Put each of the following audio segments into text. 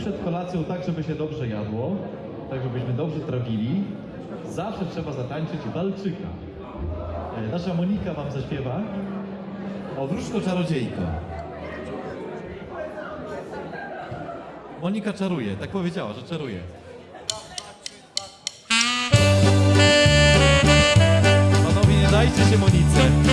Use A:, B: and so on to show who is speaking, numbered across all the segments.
A: przed kolacją tak, żeby się dobrze jadło, tak żebyśmy dobrze trawili, zawsze trzeba zatańczyć walczyka. E, Nasza Monika wam zaśpiewa o wróżko czarodziejko. Monika czaruje, tak powiedziała, że czaruje. Panowie, nie dajcie się Monice.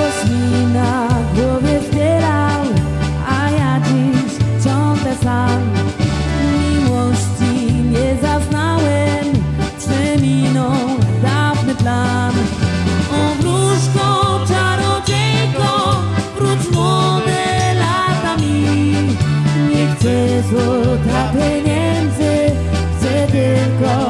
B: Głos mi na głowie zbierał, a ja dziś ciągle sam. Miłości nie zaznałem, przeminął dawny plan. O wróżko, czarodziejko, wróć młode lata mi. Nie chcę złota pieniędzy, chcę tylko